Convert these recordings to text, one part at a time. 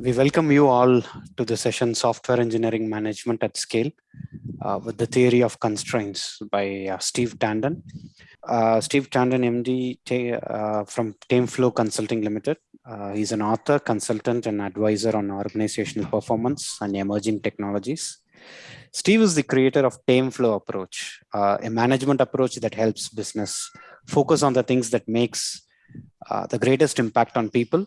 we welcome you all to the session Software Engineering Management at Scale uh, with the Theory of Constraints by uh, Steve Tendon. Uh, Steve Tendon, MD uh, from Tameflow Consulting Limited. Uh, he's an author, consultant, and advisor on organizational performance and emerging technologies. Steve is the creator of Tameflow approach, uh, a management approach that helps business focus on the things that makes the greatest impact on people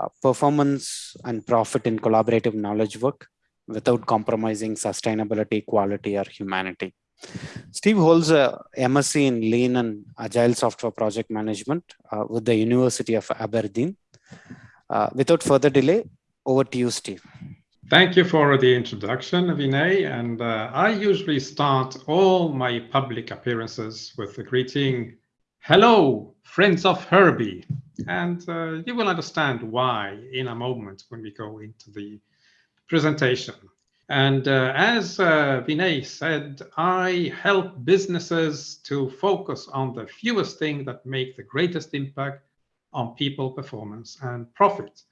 uh, performance and profit in collaborative knowledge work without compromising sustainability, quality, or humanity. Steve holds a MSc in Lean and Agile Software Project Management uh, with the University of Aberdeen. Uh, without further delay, over to you, Steve. Thank you for the introduction, Vinay. And uh, I usually start all my public appearances with the greeting, hello, friends of Herbie. And uh, you will understand why in a moment when we go into the presentation. And uh, as uh, Vinay said, I help businesses to focus on the fewest things that make the greatest impact on people, performance, and profit.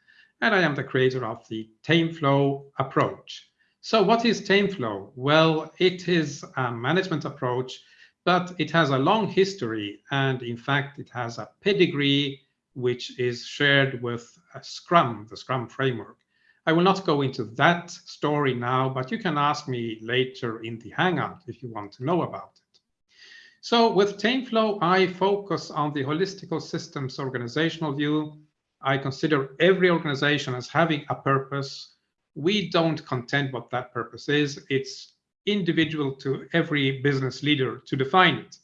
And I am the creator of the Tameflow approach. So what is Tameflow? Well, it is a management approach, but it has a long history. And in fact, it has a pedigree which is shared with uh, Scrum, the Scrum framework. I will not go into that story now, but you can ask me later in the Hangout if you want to know about it. So with Tameflow, I focus on the holistical systems organizational view. I consider every organization as having a purpose. We don't contend what that purpose is. It's individual to every business leader to define it.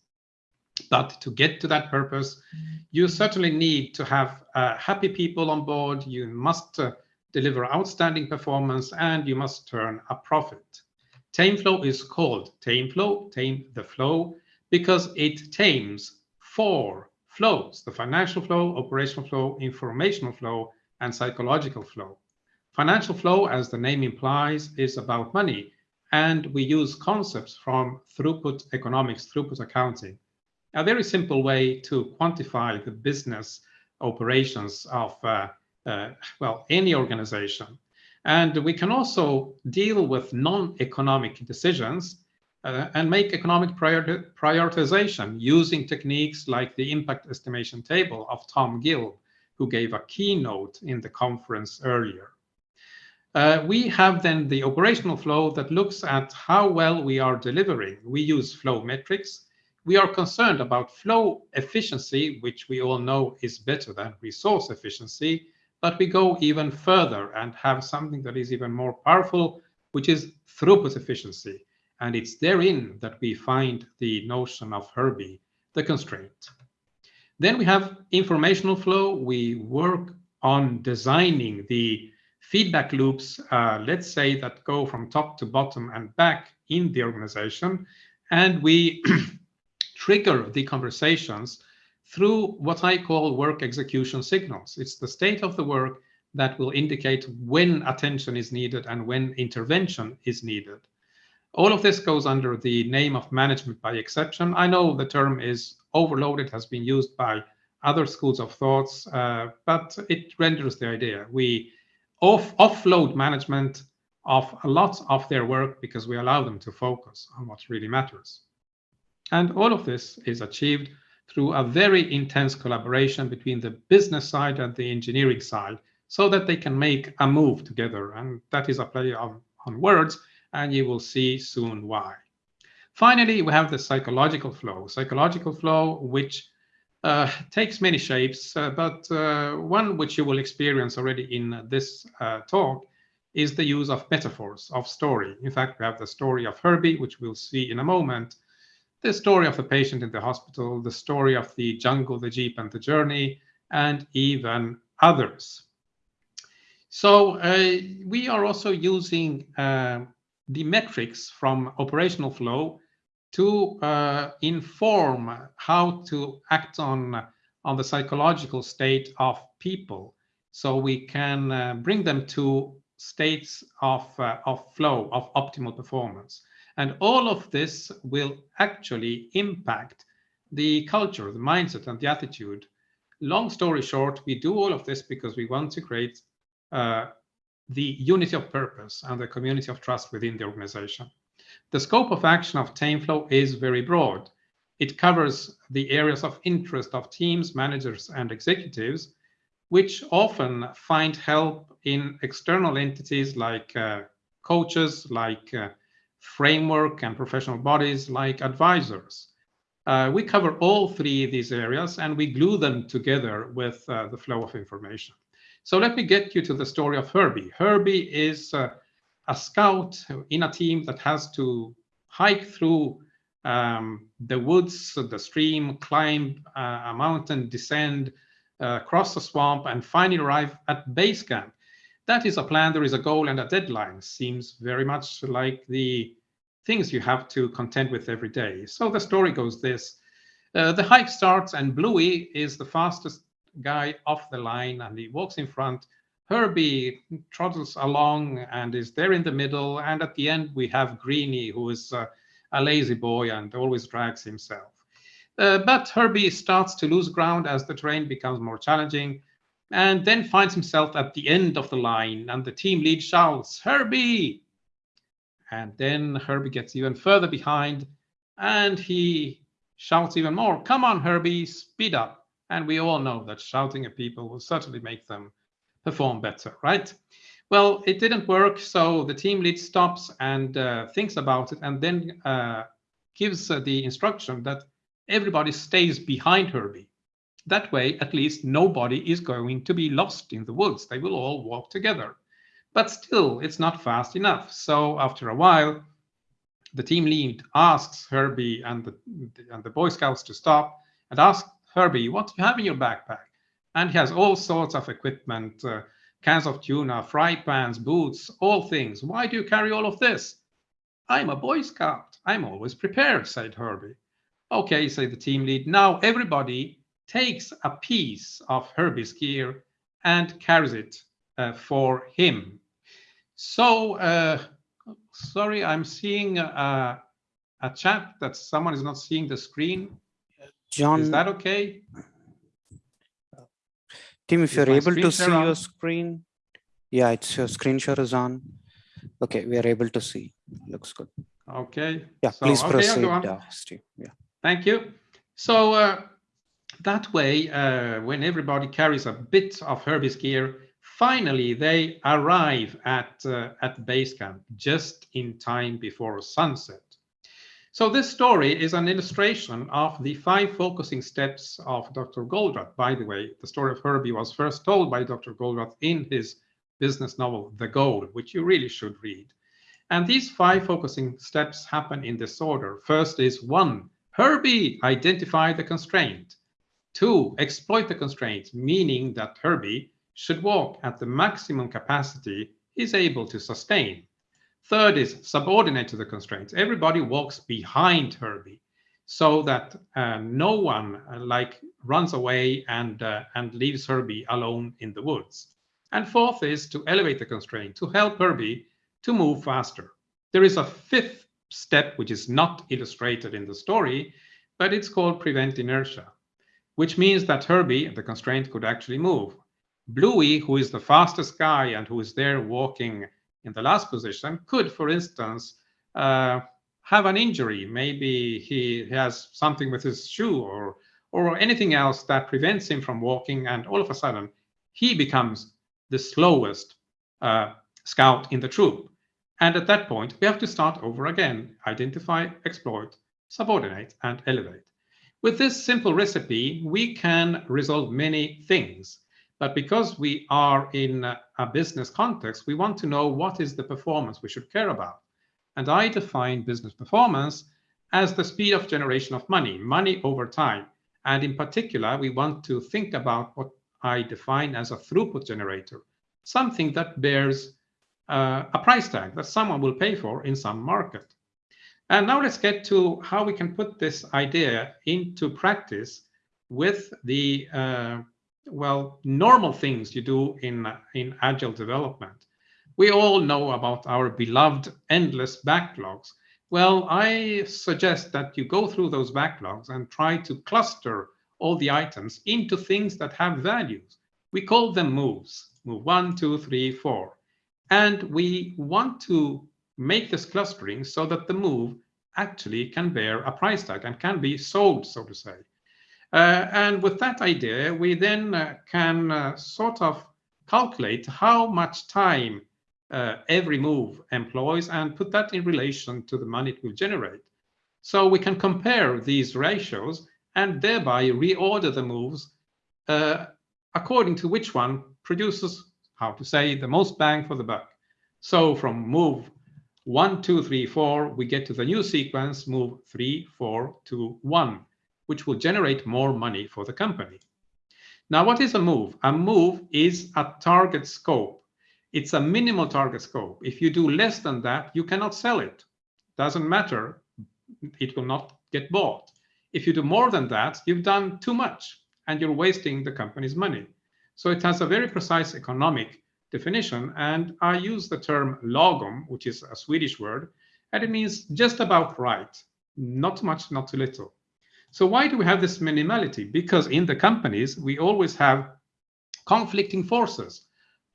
But to get to that purpose, you certainly need to have uh, happy people on board. You must uh, deliver outstanding performance and you must turn a profit. Tameflow is called Tameflow, tame the flow, because it tames four flows, the financial flow, operational flow, informational flow, and psychological flow. Financial flow, as the name implies, is about money. And we use concepts from throughput economics, throughput accounting a very simple way to quantify the business operations of, uh, uh, well, any organization. And we can also deal with non-economic decisions uh, and make economic priori prioritization using techniques like the impact estimation table of Tom Gilb, who gave a keynote in the conference earlier. Uh, we have then the operational flow that looks at how well we are delivering. We use flow metrics we are concerned about flow efficiency, which we all know is better than resource efficiency, but we go even further and have something that is even more powerful, which is throughput efficiency. And it's therein that we find the notion of Herbie, the constraint. Then we have informational flow. We work on designing the feedback loops, uh, let's say, that go from top to bottom and back in the organization. And we trigger the conversations through what I call work execution signals. It's the state of the work that will indicate when attention is needed and when intervention is needed. All of this goes under the name of management by exception. I know the term is overloaded, has been used by other schools of thoughts, uh, but it renders the idea. We off offload management of a lot of their work because we allow them to focus on what really matters. And all of this is achieved through a very intense collaboration between the business side and the engineering side so that they can make a move together. And that is a play on, on words, and you will see soon why. Finally, we have the psychological flow. Psychological flow, which uh, takes many shapes, uh, but uh, one which you will experience already in this uh, talk is the use of metaphors, of story. In fact, we have the story of Herbie, which we'll see in a moment, the story of the patient in the hospital, the story of the jungle, the jeep, and the journey, and even others. So uh, we are also using uh, the metrics from operational flow to uh, inform how to act on, on the psychological state of people. So we can uh, bring them to states of, uh, of flow, of optimal performance. And all of this will actually impact the culture, the mindset, and the attitude. Long story short, we do all of this because we want to create uh, the unity of purpose and the community of trust within the organization. The scope of action of TameFlow is very broad. It covers the areas of interest of teams, managers, and executives, which often find help in external entities like uh, coaches, like uh, framework and professional bodies, like advisors. Uh, we cover all three of these areas and we glue them together with uh, the flow of information. So let me get you to the story of Herbie. Herbie is uh, a scout in a team that has to hike through um, the woods, the stream, climb uh, a mountain, descend, uh, cross the swamp, and finally arrive at base camp. That is a plan, there is a goal and a deadline. Seems very much like the things you have to contend with every day. So the story goes this. Uh, the hike starts and Bluey is the fastest guy off the line and he walks in front. Herbie trottles along and is there in the middle. And at the end, we have Greeny, who is uh, a lazy boy and always drags himself. Uh, but Herbie starts to lose ground as the terrain becomes more challenging and then finds himself at the end of the line and the team lead shouts, Herbie! And then Herbie gets even further behind and he shouts even more, come on, Herbie, speed up. And we all know that shouting at people will certainly make them perform better, right? Well, it didn't work, so the team lead stops and uh, thinks about it and then uh, gives uh, the instruction that everybody stays behind Herbie. That way, at least nobody is going to be lost in the woods. They will all walk together. But still, it's not fast enough. So after a while, the team lead asks Herbie and the, and the Boy Scouts to stop and ask Herbie, what do you have in your backpack? And he has all sorts of equipment, uh, cans of tuna, fry pans, boots, all things. Why do you carry all of this? I'm a Boy Scout. I'm always prepared, said Herbie. Okay, said the team lead. Now everybody takes a piece of Herbie's gear and carries it uh, for him. So, uh, sorry, I'm seeing a, a chat that someone is not seeing the screen. John, Is that okay? Tim, if you're able to see your on? screen, yeah, it's your screen share is on. Okay, we are able to see. Looks good. Okay. Yeah, So, please okay, proceed, uh, Steve. Yeah. Thank you. So uh, that way, uh, when everybody carries a bit of Herbie's gear, finally they arrive at, uh, at base camp just in time before sunset. So this story is an illustration of the five focusing steps of Dr. Goldratt. By the way, the story of Herbie was first told by Dr. Goldratt in his business novel, The Goal, which you really should read. And these five focusing steps happen in this order. First is one, Herbie, identify the constraint. Two, exploit the constraint, meaning that Herbie should walk at the maximum capacity he's able to sustain. Third is subordinate to the constraints. Everybody walks behind Herbie so that uh, no one uh, like runs away and, uh, and leaves Herbie alone in the woods. And fourth is to elevate the constraint, to help Herbie to move faster. There is a fifth step, which is not illustrated in the story, but it's called prevent inertia, which means that Herbie, the constraint, could actually move. Bluey, who is the fastest guy and who is there walking in the last position, could, for instance, uh, have an injury. Maybe he has something with his shoe or, or anything else that prevents him from walking, and all of a sudden, he becomes the slowest uh, scout in the troop. And at that point, we have to start over again, identify, exploit, subordinate, and elevate. With this simple recipe, we can resolve many things. But because we are in a business context, we want to know what is the performance we should care about. And I define business performance as the speed of generation of money, money over time. And in particular, we want to think about what I define as a throughput generator, something that bears uh, a price tag that someone will pay for in some market. And now let's get to how we can put this idea into practice with the uh, well normal things you do in in agile development. We all know about our beloved endless backlogs. Well, I suggest that you go through those backlogs and try to cluster all the items into things that have values. We call them moves. Move one, two, three, four. And we want to make this clustering so that the move actually can bear a price tag and can be sold, so to say. Uh, and with that idea, we then uh, can uh, sort of calculate how much time every move employs and put that in relation to the money it will generate. So we can compare these ratios and thereby reorder the moves uh, according to which one produces, how to say, the most bang for the buck. So from move one, two, three, four, we get to the new sequence, move three, four, two, one, which will generate more money for the company. Now, what is a move? A move is a target scope. It's a minimal target scope. If you do less than that, you cannot sell it. Doesn't matter. It will not get bought. If you do more than that, you've done too much and you're wasting the company's money. So it has a very precise economic definition. And I use the term lagom, which is a Swedish word, and it means just about right, not too much, not too little. So why do we have this minimality? Because in the companies, we always have conflicting forces,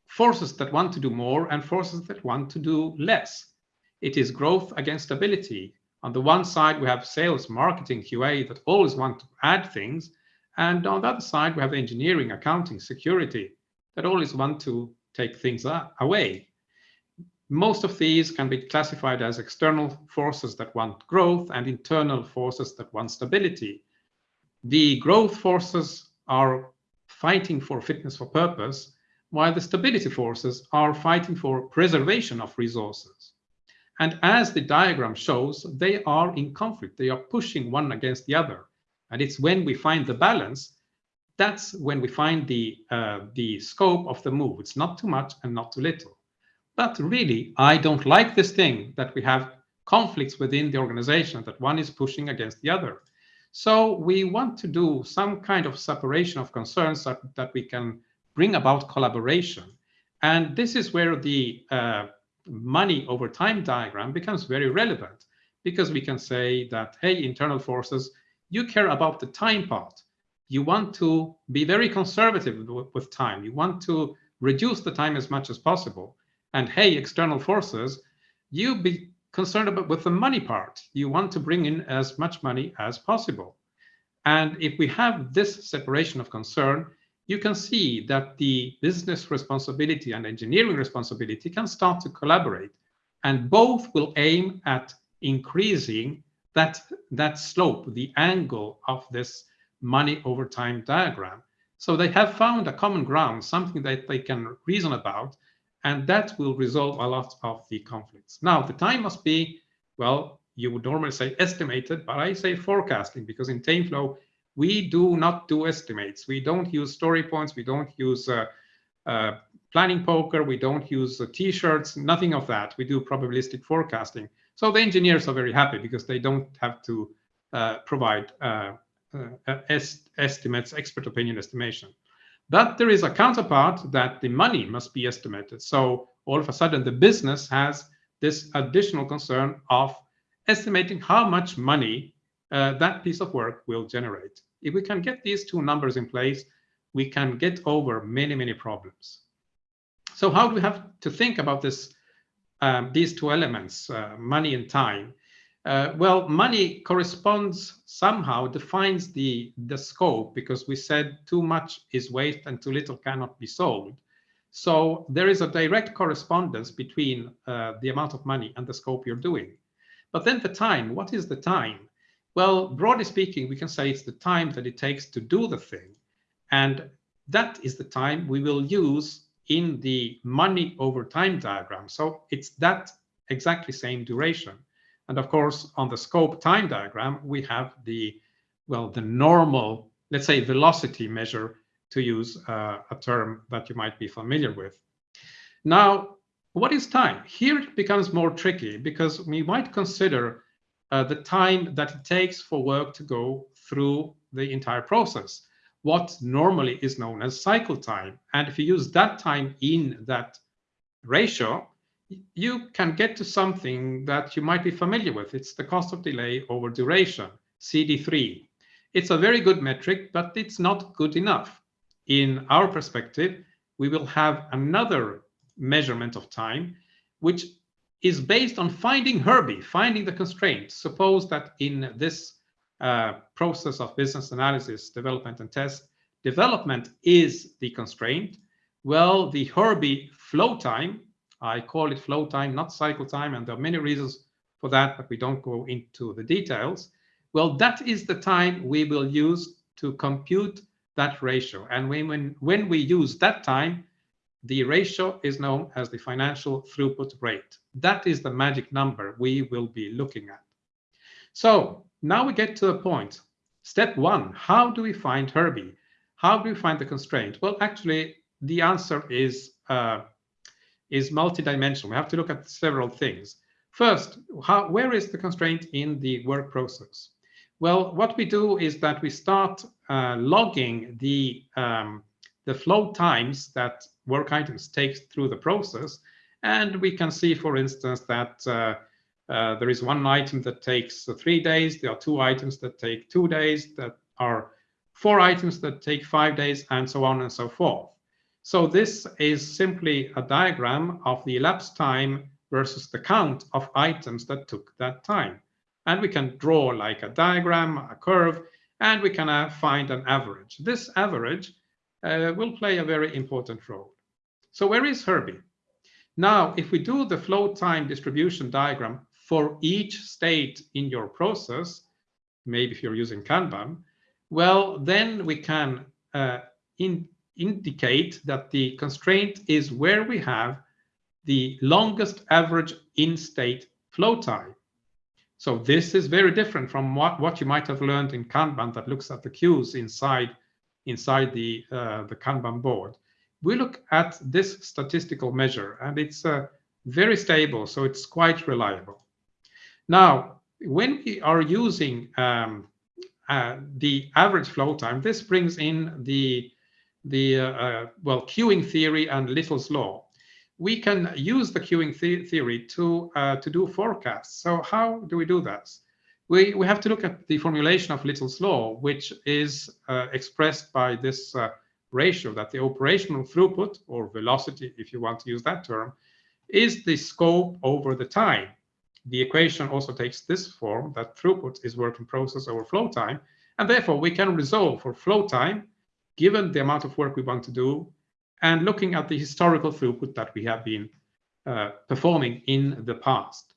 forces that want to do more and forces that want to do less. It is growth against stability. On the one side, we have sales, marketing, QA that always want to add things. And on the other side, we have engineering, accounting, security that always want to take things away. Most of these can be classified as external forces that want growth and internal forces that want stability. The growth forces are fighting for fitness for purpose, while the stability forces are fighting for preservation of resources. And as the diagram shows, they are in conflict. They are pushing one against the other. And it's when we find the balance that's when we find the, uh, the scope of the move. It's not too much and not too little. But really, I don't like this thing that we have conflicts within the organization, that one is pushing against the other. So we want to do some kind of separation of concerns that, that we can bring about collaboration. And this is where the uh, money over time diagram becomes very relevant because we can say that, hey, internal forces, you care about the time part you want to be very conservative with time. You want to reduce the time as much as possible. And hey, external forces, you be concerned about with the money part. You want to bring in as much money as possible. And if we have this separation of concern, you can see that the business responsibility and engineering responsibility can start to collaborate. And both will aim at increasing that, that slope, the angle of this money over time diagram. So they have found a common ground, something that they can reason about, and that will resolve a lot of the conflicts. Now, the time must be, well, you would normally say estimated, but I say forecasting because in TameFlow, we do not do estimates. We don't use story points. We don't use uh, uh, planning poker. We don't use uh, t-shirts, nothing of that. We do probabilistic forecasting. So the engineers are very happy because they don't have to uh, provide uh, uh, est estimates, expert opinion estimation. But there is a counterpart that the money must be estimated. So all of a sudden, the business has this additional concern of estimating how much money uh, that piece of work will generate. If we can get these two numbers in place, we can get over many, many problems. So how do we have to think about this, um, these two elements, uh, money and time? Uh, well, money corresponds somehow, defines the, the scope because we said too much is waste and too little cannot be sold. So there is a direct correspondence between uh, the amount of money and the scope you're doing. But then the time, what is the time? Well, broadly speaking, we can say it's the time that it takes to do the thing. And that is the time we will use in the money over time diagram. So it's that exactly same duration. And of course, on the scope time diagram, we have the, well, the normal, let's say, velocity measure to use uh, a term that you might be familiar with. Now, what is time? Here it becomes more tricky because we might consider uh, the time that it takes for work to go through the entire process, what normally is known as cycle time. And if you use that time in that ratio, you can get to something that you might be familiar with. It's the cost of delay over duration, CD3. It's a very good metric, but it's not good enough. In our perspective, we will have another measurement of time, which is based on finding Herbie, finding the constraint. Suppose that in this uh, process of business analysis, development and test, development is the constraint. Well, the Herbie flow time, I call it flow time, not cycle time, and there are many reasons for that, but we don't go into the details. Well, that is the time we will use to compute that ratio. And when, when, when we use that time, the ratio is known as the financial throughput rate. That is the magic number we will be looking at. So now we get to the point. Step one, how do we find Herbie? How do we find the constraint? Well, actually, the answer is, uh, is multidimensional. We have to look at several things. First, how, where is the constraint in the work process? Well, what we do is that we start uh, logging the, um, the flow times that work items take through the process. And we can see, for instance, that uh, uh, there is one item that takes three days. There are two items that take two days. That are four items that take five days, and so on and so forth. So this is simply a diagram of the elapsed time versus the count of items that took that time. And we can draw like a diagram, a curve, and we can uh, find an average. This average uh, will play a very important role. So where is Herbie? Now, if we do the flow time distribution diagram for each state in your process, maybe if you're using Kanban, well, then we can uh, in, indicate that the constraint is where we have the longest average in-state flow time. So this is very different from what, what you might have learned in Kanban that looks at the queues inside, inside the, uh, the Kanban board. We look at this statistical measure and it's uh, very stable, so it's quite reliable. Now, when we are using um, uh, the average flow time, this brings in the, the uh, uh well, queuing theory and Little's law we can use the queuing the theory to, uh, to do forecasts. So how do we do that? We, we have to look at the formulation of Little's law, which is uh, expressed by this ratio that the operational throughput, or velocity, if you want to use that term, is the scope over the time. The equation also takes this form, that throughput is work in process over flow time, and therefore we can resolve for flow time, given the amount of work we want to do, and looking at the historical throughput that we have been uh, performing in the past.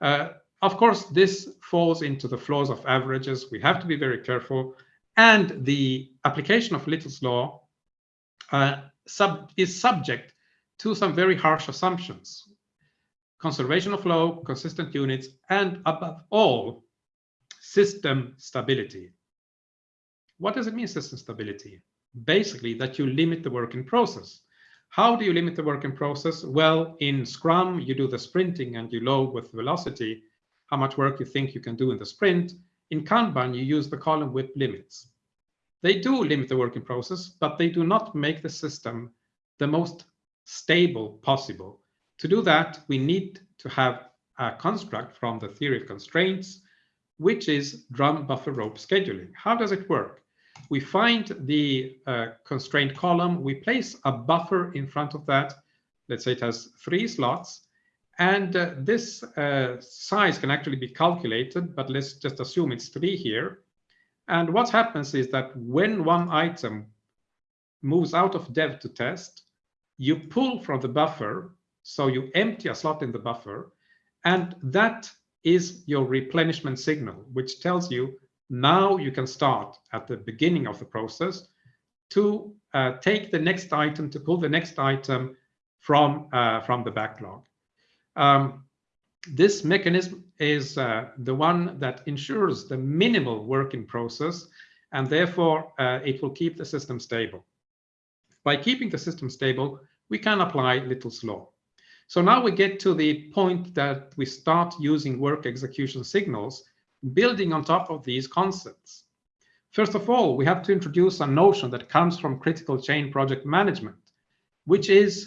Uh, of course, this falls into the flaws of averages. We have to be very careful. And the application of Little's law uh, sub is subject to some very harsh assumptions. Conservation of flow, consistent units, and above all, system stability. What does it mean, system stability? Basically that you limit the work in process. How do you limit the work in process? Well, in Scrum, you do the sprinting and you load with velocity how much work you think you can do in the sprint. In Kanban, you use the column width limits. They do limit the working process, but they do not make the system the most stable possible. To do that, we need to have a construct from the theory of constraints, which is drum buffer rope scheduling. How does it work? We find the uh, constraint column, we place a buffer in front of that. Let's say it has three slots. And uh, this uh, size can actually be calculated, but let's just assume it's three here. And what happens is that when one item moves out of dev to test, you pull from the buffer, so you empty a slot in the buffer, and that is your replenishment signal, which tells you now you can start at the beginning of the process to uh, take the next item, to pull the next item from, uh, from the backlog. Um, this mechanism is uh, the one that ensures the minimal working process, and therefore uh, it will keep the system stable. By keeping the system stable, we can apply Little's law. So now we get to the point that we start using work execution signals building on top of these concepts. First of all, we have to introduce a notion that comes from critical chain project management, which is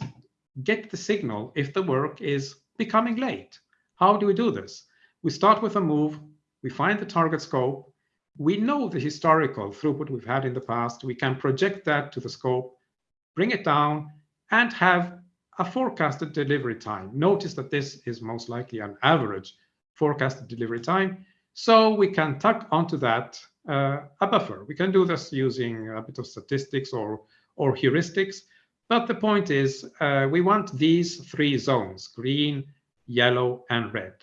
get the signal if the work is becoming late. How do we do this? We start with a move, we find the target scope, we know the historical throughput we've had in the past, we can project that to the scope, bring it down, and have a forecasted delivery time. Notice that this is most likely an average forecasted delivery time. So we can tuck onto that uh, a buffer. We can do this using a bit of statistics or, or heuristics. But the point is, uh, we want these three zones, green, yellow, and red.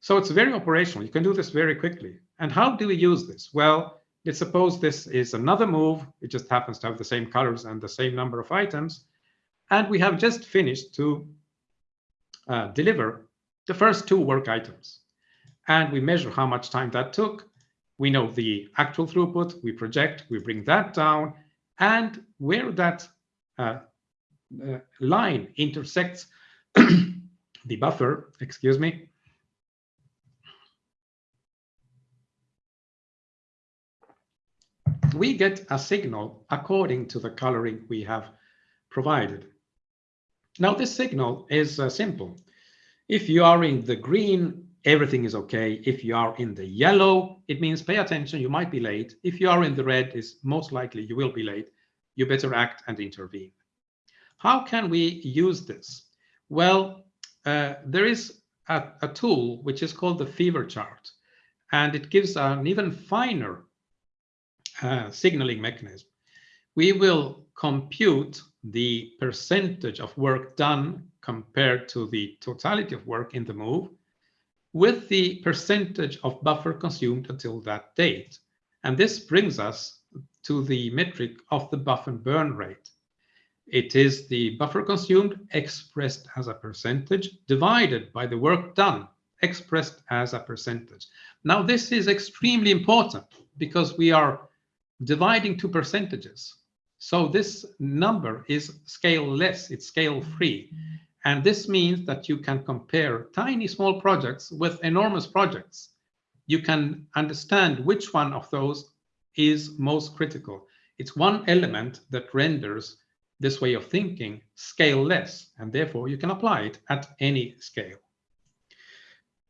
So it's very operational. You can do this very quickly. And how do we use this? Well, let's suppose this is another move. It just happens to have the same colors and the same number of items. And we have just finished to uh, deliver the first two work items. And we measure how much time that took. We know the actual throughput, we project, we bring that down, and where that uh, uh, line intersects the buffer, excuse me, we get a signal according to the coloring we have provided. Now, this signal is uh, simple. If you are in the green, everything is okay. If you are in the yellow, it means pay attention, you might be late. If you are in the red, it's most likely you will be late. You better act and intervene. How can we use this? Well, uh, there is a, a tool which is called the fever chart, and it gives an even finer uh, signaling mechanism. We will compute the percentage of work done compared to the totality of work in the move with the percentage of buffer consumed until that date. And this brings us to the metric of the buffer burn rate. It is the buffer consumed expressed as a percentage divided by the work done expressed as a percentage. Now, this is extremely important because we are dividing two percentages. So this number is scale-less, it's scale-free. And this means that you can compare tiny small projects with enormous projects. You can understand which one of those is most critical. It's one element that renders this way of thinking scale-less, and therefore you can apply it at any scale.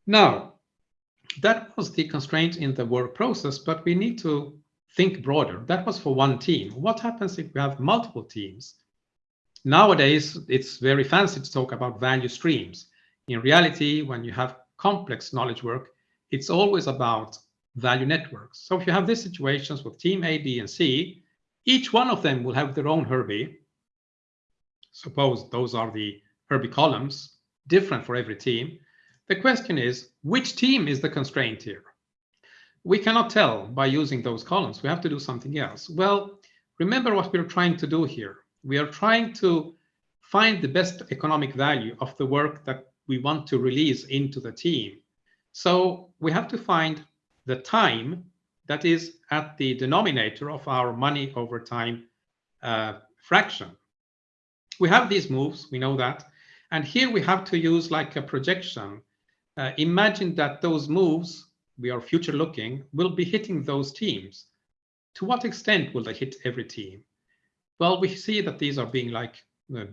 Now, that was the constraint in the work process, but we need to think broader. That was for one team. What happens if we have multiple teams? Nowadays, it's very fancy to talk about value streams. In reality, when you have complex knowledge work, it's always about value networks. So if you have these situations with team A, B, and C, each one of them will have their own Herbie. Suppose those are the Herbie columns, different for every team. The question is, which team is the constraint here? we cannot tell by using those columns. We have to do something else. Well, remember what we're trying to do here. We are trying to find the best economic value of the work that we want to release into the team. So we have to find the time that is at the denominator of our money over time uh, fraction. We have these moves, we know that. And here we have to use like a projection. Uh, imagine that those moves we are future looking, will be hitting those teams. To what extent will they hit every team? Well, we see that these are being like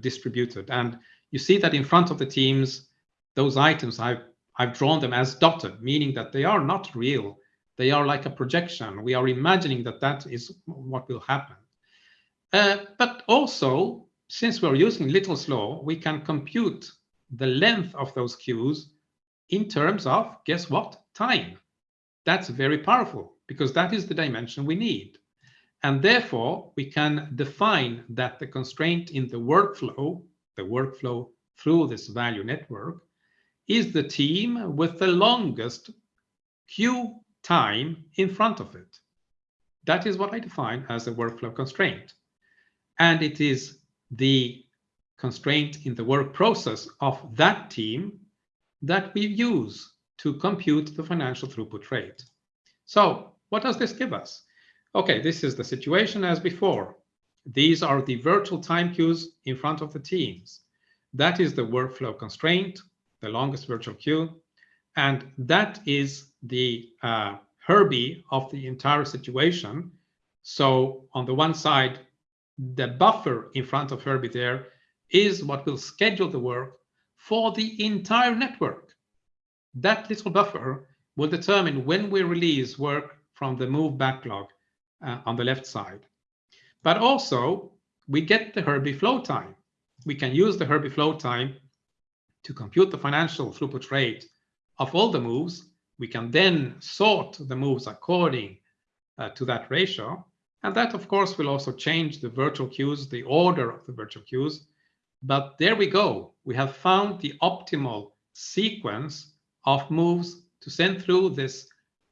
distributed. And you see that in front of the teams, those items, I've, I've drawn them as dotted, meaning that they are not real. They are like a projection. We are imagining that that is what will happen. Uh, but also, since we're using Little's law, we can compute the length of those queues in terms of, guess what, time. That's very powerful because that is the dimension we need. And therefore, we can define that the constraint in the workflow, the workflow through this value network, is the team with the longest queue time in front of it. That is what I define as a workflow constraint. And it is the constraint in the work process of that team that we use to compute the financial throughput rate. So what does this give us? Okay, this is the situation as before. These are the virtual time queues in front of the teams. That is the workflow constraint, the longest virtual queue. And that is the uh, Herbie of the entire situation. So on the one side, the buffer in front of Herbie there is what will schedule the work for the entire network. That little buffer will determine when we release work from the move backlog uh, on the left side. But also, we get the Herbie flow time. we can use the Herbie flow time to compute the financial throughput rate of all the moves. We can then sort the moves according uh, to that ratio. And that, of course, will also change the virtual queues, the order of the virtual queues. But there we go. We have found the optimal sequence of moves to send through this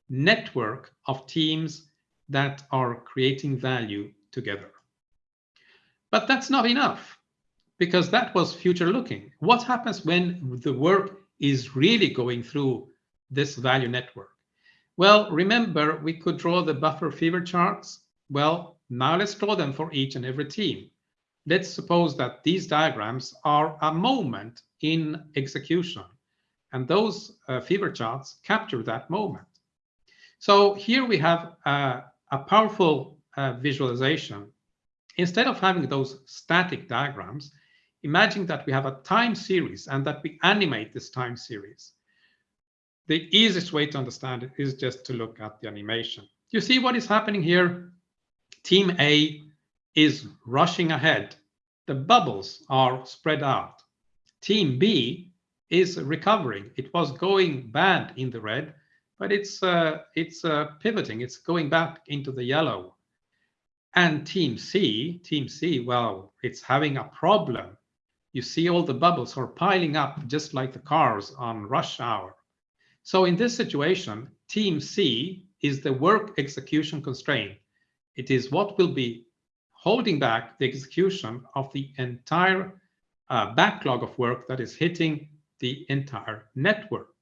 network of teams that are creating value together. But that's not enough because that was future looking. What happens when the work is really going through this value network? Well, remember, we could draw the buffer fever charts. Well, now let's draw them for each and every team. Let's suppose that these diagrams are a moment in execution, and those uh, fever charts capture that moment. So here we have uh, a powerful uh, visualization. Instead of having those static diagrams, imagine that we have a time series and that we animate this time series. The easiest way to understand it is just to look at the animation. You see what is happening here? Team A is rushing ahead. The bubbles are spread out. Team B is recovering. It was going bad in the red, but it's uh, it's uh, pivoting. It's going back into the yellow. And Team C, Team C, well, it's having a problem. You see all the bubbles are piling up just like the cars on rush hour. So in this situation, team C is the work execution constraint. It is what will be holding back the execution of the entire uh, backlog of work that is hitting the entire network,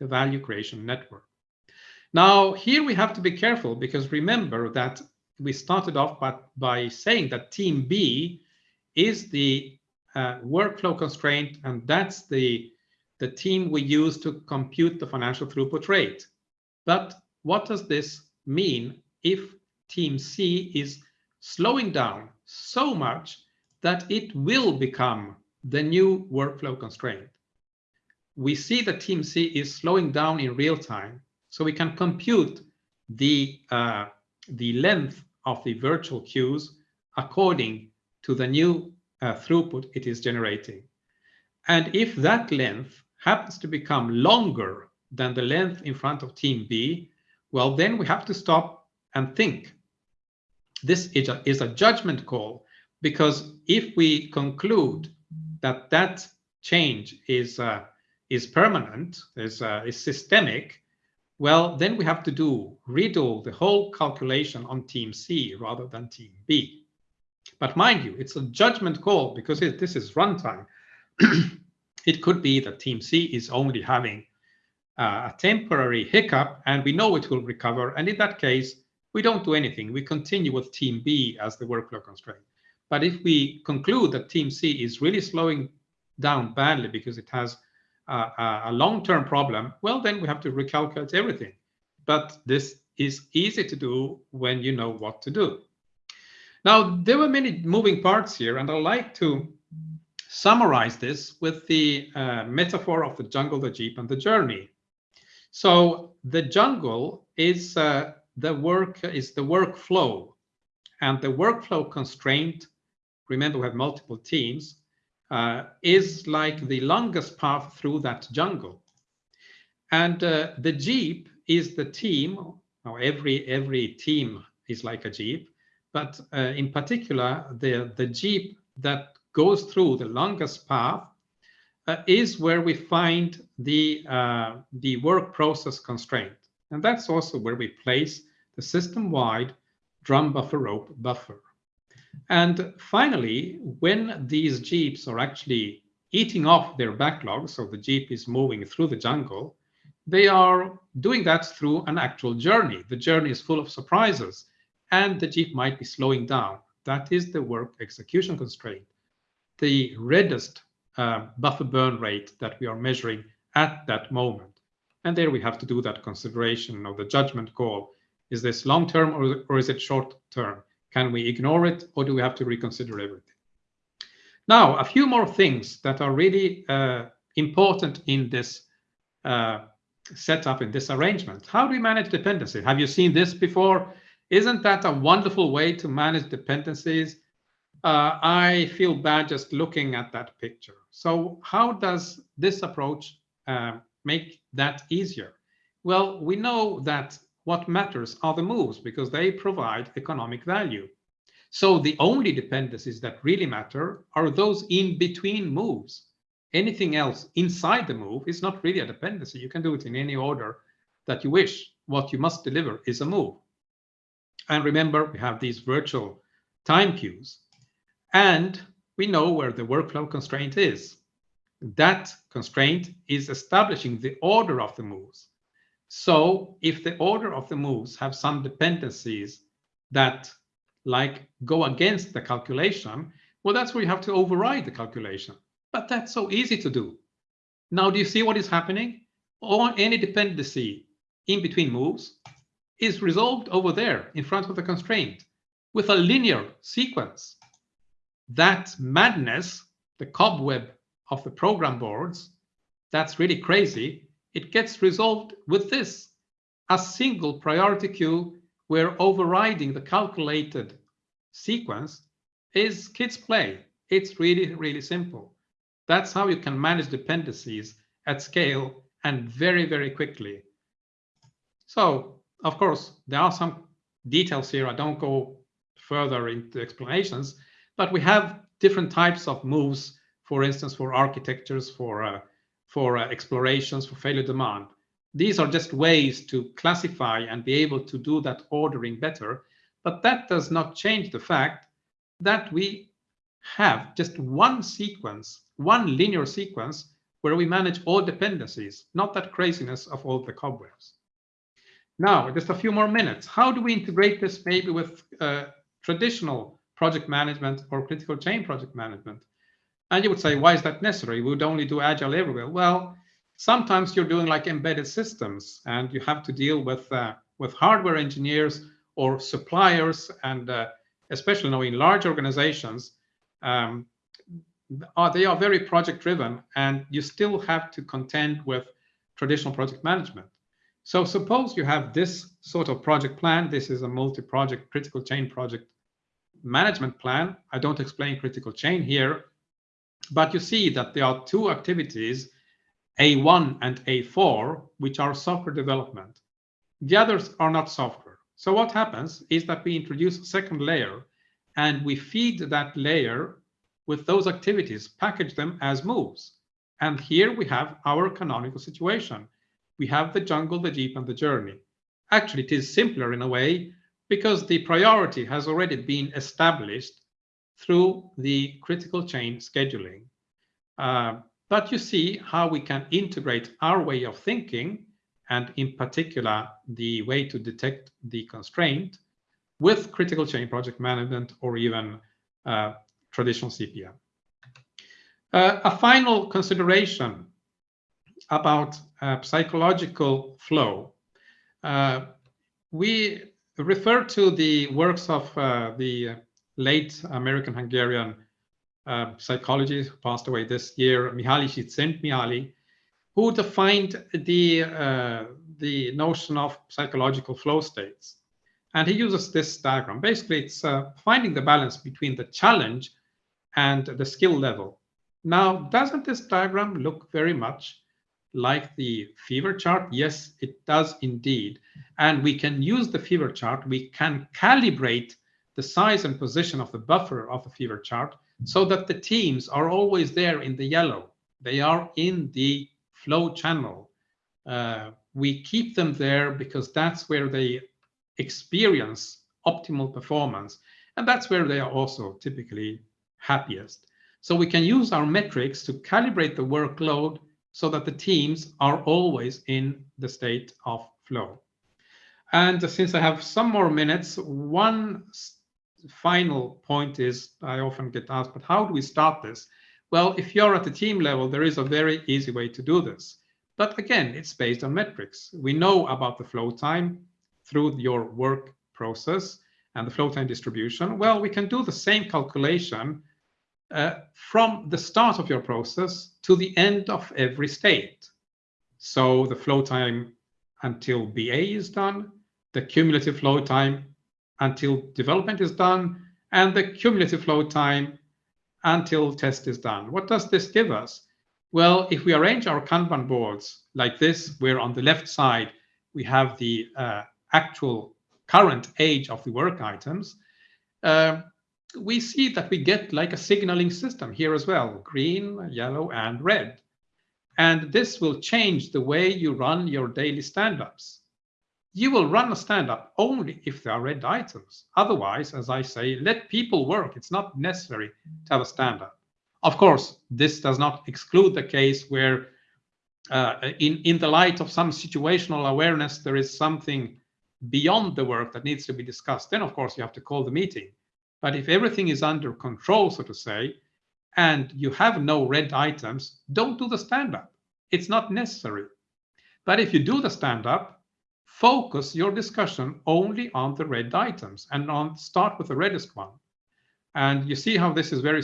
the value creation network. Now, here we have to be careful because remember that we started off by, by saying that team B is the uh, workflow constraint, and that's the the team we use to compute the financial throughput rate. But what does this mean if team C is slowing down so much that it will become the new workflow constraint? We see that team C is slowing down in real time, so we can compute the, uh, the length of the virtual queues according to the new uh, throughput it is generating. And if that length happens to become longer than the length in front of team B, well, then we have to stop and think. This is a, is a judgment call because if we conclude that that change is uh, is permanent, is uh, is systemic, well, then we have to do redo the whole calculation on team C rather than team B. But mind you, it's a judgment call because it, this is runtime. It could be that team C is only having uh, a temporary hiccup and we know it will recover. And in that case, we don't do anything. We continue with team B as the workflow constraint. But if we conclude that team C is really slowing down badly because it has a, a long-term problem, well, then we have to recalculate everything. But this is easy to do when you know what to do. Now, there were many moving parts here, and I'd like to summarize this with the uh, metaphor of the jungle, the jeep, and the journey. So the jungle is uh, the work is the workflow, and the workflow constraint. Remember, we have multiple teams. Uh, is like the longest path through that jungle, and uh, the jeep is the team. Now, every every team is like a jeep, but uh, in particular, the the jeep that goes through the longest path uh, is where we find the, uh, the work process constraint. And that's also where we place the system-wide drum buffer rope buffer. And finally, when these jeeps are actually eating off their backlog, so the jeep is moving through the jungle, they are doing that through an actual journey. The journey is full of surprises, and the jeep might be slowing down. That is the work execution constraint the reddest uh, buffer burn rate that we are measuring at that moment. And there we have to do that consideration of the judgment call. Is this long term or, or is it short term? Can we ignore it or do we have to reconsider everything? Now, a few more things that are really uh, important in this uh, setup, in this arrangement. How do we manage dependency? Have you seen this before? Isn't that a wonderful way to manage dependencies? uh, I feel bad just looking at that picture. So how does this approach uh, make that easier? Well, we know that what matters are the moves because they provide economic value. So the only dependencies that really matter are those in between moves. Anything else inside the move is not really a dependency. You can do it in any order that you wish. What you must deliver is a move. And remember, we have these virtual time queues. And we know where the workflow constraint is. That constraint is establishing the order of the moves. So if the order of the moves have some dependencies that like go against the calculation, well, that's where you have to override the calculation. But that's so easy to do. Now, do you see what is happening? Or any dependency in between moves is resolved over there in front of the constraint with a linear sequence. That madness, the cobweb of the program boards, that's really crazy. It gets resolved with this, a single priority queue where overriding the calculated sequence is kids play. It's really, really simple. That's how you can manage dependencies at scale and very, very quickly. So, of course, there are some details here. I don't go further into explanations, but we have different types of moves, for instance, for architectures, for, uh, for uh, explorations, for failure demand. These are just ways to classify and be able to do that ordering better. But that does not change the fact that we have just one sequence, one linear sequence, where we manage all dependencies, not that craziness of all the cobwebs. Now, just a few more minutes. How do we integrate this maybe with uh, traditional project management or critical chain project management? And you would say, why is that necessary? We would only do agile everywhere. Well, sometimes you're doing like embedded systems and you have to deal with uh, with hardware engineers or suppliers and uh, especially now in large organizations um, are, they are very project driven and you still have to contend with traditional project management so suppose you have this sort of project plan this is a multi-project critical chain project management plan i don't explain critical chain here but you see that there are two activities a1 and A4, which are software development. The others are not software. So what happens is that we introduce a second layer and we feed that layer with those activities, package them as moves. And here we have our canonical situation. We have the jungle, the jeep, and the journey. Actually, it is simpler in a way because the priority has already been established through the critical chain scheduling. Uh, but you see how we can integrate our way of thinking, and in particular, the way to detect the constraint with critical chain project management or even uh, traditional CPM. Uh, a final consideration about uh, psychological flow. Uh, we refer to the works of uh, the late American Hungarian uh, psychologist who passed away this year, Mihaly Csikszentmihalyi, who defined the, uh, the notion of psychological flow states. And he uses this diagram. Basically, it's uh, finding the balance between the challenge and the skill level. Now, doesn't this diagram look very much like the fever chart? Yes, it does indeed. And we can use the fever chart. We can calibrate the size and position of the buffer of the fever chart so that the teams are always there in the yellow. They are in the flow channel. Uh, we keep them there because that's where they experience optimal performance. And that's where they are also typically happiest. So we can use our metrics to calibrate the workload so that the teams are always in the state of flow. And since I have some more minutes, one final point is I often get asked, but how do we start this? Well, if you're at the team level, there is a very easy way to do this. But again, it's based on metrics. We know about the flow time through your work process and the flow time distribution. Well, we can do the same calculation uh, from the start of your process to the end of every state. So the flow time until BA is done, the cumulative flow time until development is done and the cumulative flow time until test is done. What does this give us? Well, if we arrange our Kanban boards like this, where on the left side we have the uh, actual current age of the work items, uh, we see that we get like a signaling system here as well, green, yellow, and red. And this will change the way you run your daily stand-ups. You will run a stand-up only if there are red items. Otherwise, as I say, let people work. It's not necessary to have a stand-up. Of course, this does not exclude the case where uh, in, in the light of some situational awareness, there is something beyond the work that needs to be discussed. Then, of course, you have to call the meeting. But if everything is under control, so to say, and you have no red items, don't do the stand-up. It's not necessary. But if you do the stand-up, focus your discussion only on the red items and on start with the reddest one. And you see how this is very,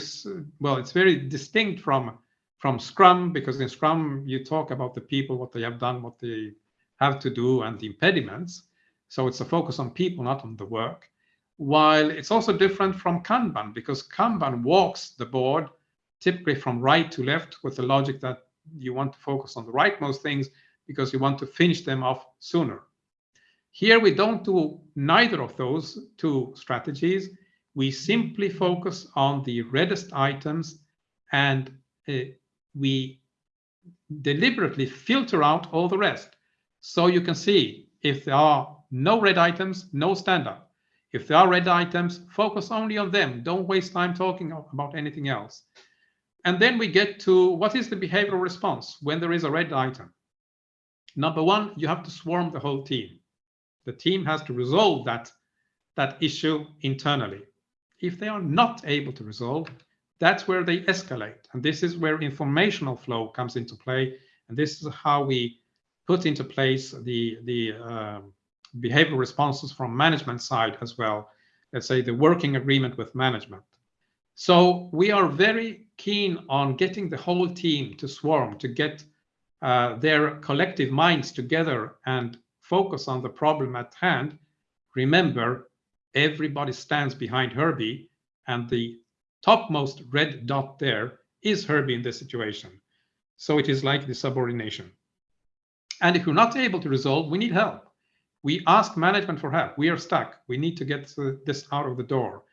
well, it's very distinct from, from Scrum, because in Scrum, you talk about the people, what they have done, what they have to do, and the impediments. So it's a focus on people, not on the work. While it's also different from Kanban, because Kanban walks the board typically from right to left with the logic that you want to focus on the rightmost things because you want to finish them off sooner. Here we don't do neither of those two strategies. We simply focus on the reddest items and uh, we deliberately filter out all the rest. So you can see if there are no red items, no stand up. If there are red items, focus only on them. Don't waste time talking about anything else. And then we get to what is the behavioral response when there is a red item? Number one, you have to swarm the whole team. The team has to resolve that, that issue internally. If they are not able to resolve, that's where they escalate. And this is where informational flow comes into play. And this is how we put into place the, the uh, behavioral responses from management side as well. Let's say the working agreement with management. So we are very keen on getting the whole team to swarm, to get uh, their collective minds together and focus on the problem at hand. Remember, everybody stands behind Herbie, and the topmost red dot there is Herbie in this situation. So it is like the subordination. And if we're not able to resolve, we need help. We ask management for help. We are stuck. We need to get uh, this out of the door.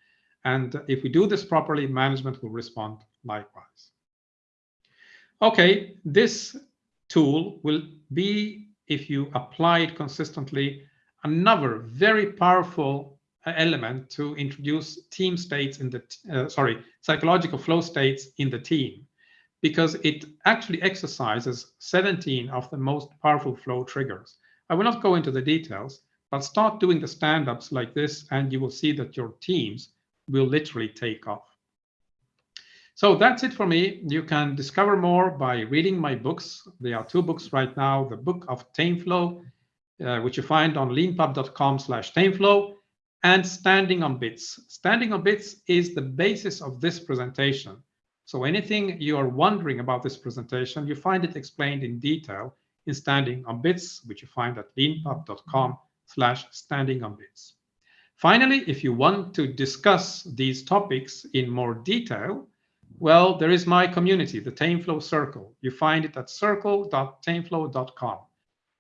And if we do this properly, management will respond likewise. Okay, this tool will be, if you apply it consistently, another very powerful uh, element to introduce team states in the, uh, sorry, psychological flow states in the team, because it actually exercises 17 of the most powerful flow triggers. I will not go into the details, but start doing the stand-ups like this, and you will see that your teams will literally take off. So that's it for me. You can discover more by reading my books. There are two books right now, the book of TameFlow, uh, which you find on leanpub.com slash TameFlow, and Standing on Bits. Standing on Bits is the basis of this presentation. So anything you are wondering about this presentation, you find it explained in detail in Standing on Bits, which you find at leanpub.com slash standing on bits. Finally, if you want to discuss these topics in more detail, well, there is my community, the TameFlow Circle. You find it at circle.tameflow.com.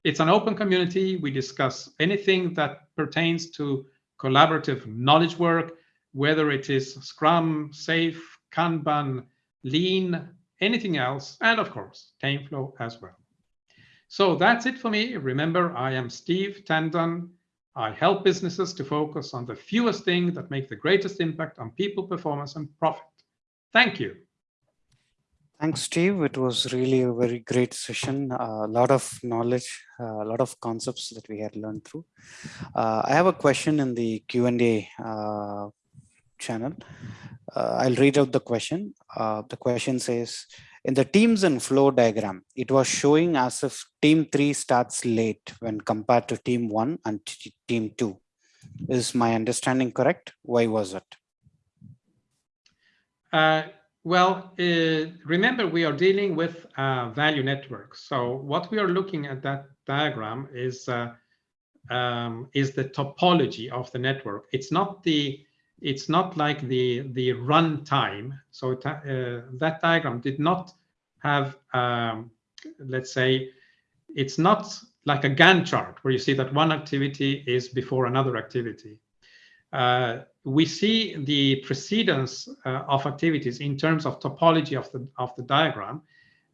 It's an open community. We discuss anything that pertains to collaborative knowledge work, whether it is Scrum, SAFe, Kanban, Lean, anything else, and of course, TameFlow as well. So that's it for me. Remember, I am Steve Tendon. I help businesses to focus on the fewest things that make the greatest impact on people, performance, and profit. Thank you. Thanks, Steve. It was really a very great session. A lot of knowledge, a lot of concepts that we had learned through. Uh, I have a question in the Q&A uh, channel. Uh, I'll read out the question. Uh, the question says, in the teams and flow diagram, it was showing as if team three starts late when compared to team one and team two. Is my understanding correct? Why was it? Uh, well, uh, remember we are dealing with a value networks. So what we are looking at that diagram is uh, um, is the topology of the network. It's not the it's not like the, the run time. So it, uh, that diagram did not have, um, let's say, it's not like a Gantt chart where you see that one activity is before another activity. Uh, we see the precedence uh, of activities in terms of topology of the, of the diagram.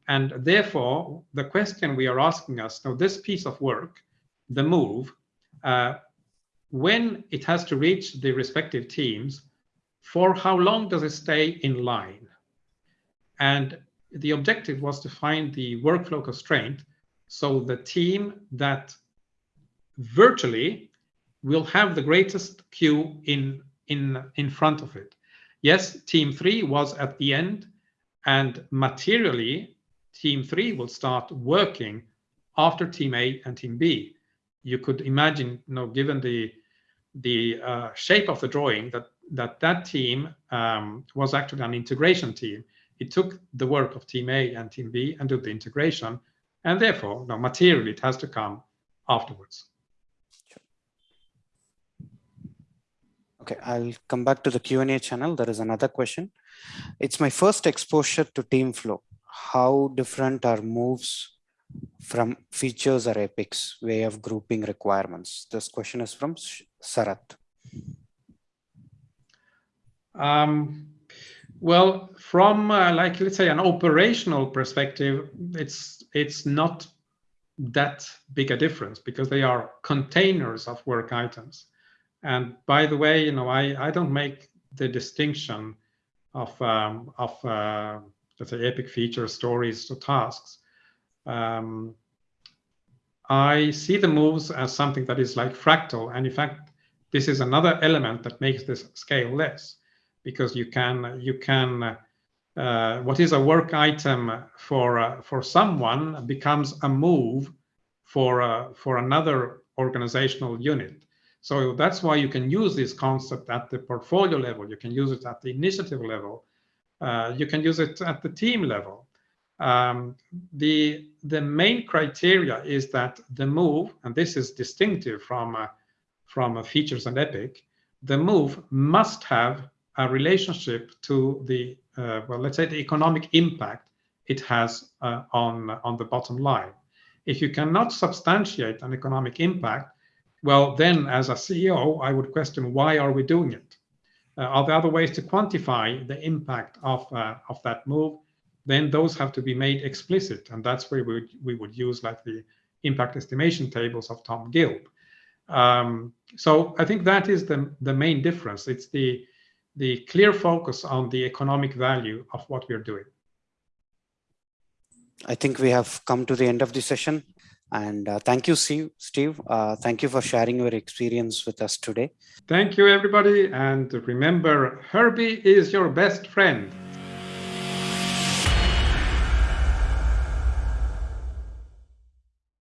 And therefore, the question we are asking us, now this piece of work, the move, uh, when it has to reach the respective teams, for how long does it stay in line? And the objective was to find the workflow constraint so the team that virtually will have the greatest queue in, in, in front of it. Yes, team three was at the end and materially team three will start working after team A and team B. You could imagine, you know, given the the uh, shape of the drawing that that that team um, was actually an integration team. It took the work of team A and team B and did the integration, and therefore, no, materially, it has to come afterwards. Okay, I'll come back to the Q&A channel. There is another question. It's my first exposure to TameFlow. How different are moves from features or epics way of grouping requirements? This question is from Sarat. Um, well, from uh, like let's say an operational perspective, it's it's not that big a difference because they are containers of work items. And by the way, you know, I I don't make the distinction of um, of uh, let's say epic feature stories to tasks um, I see the moves as something that is like fractal. And in fact, this is another element that makes this scale less because you can, you can, uh, what is a work item for, uh, for someone becomes a move for, uh, for another organizational unit. So that's why you can use this concept at the portfolio level. You can use it at the initiative level. Uh, you can use it at the team level. Um, the, the main criteria is that the move, and this is distinctive from, uh, from uh, features and epic, the move must have a relationship to the, uh, well, let's say the economic impact it has uh, on, on the bottom line. If you cannot substantiate an economic impact, well, then as a CEO, I would question why are we doing it? Uh, are there other ways to quantify the impact of, uh, of that move? then those have to be made explicit. And that's where we would, we would use like the impact estimation tables of Tom Gilb. Um, so I think that is the, the main difference. It's the, the clear focus on the economic value of what we're doing. I think we have come to the end of the session. And uh, thank you, Steve. Uh, thank you for sharing your experience with us today. Thank you, everybody. And remember, Herbie is your best friend.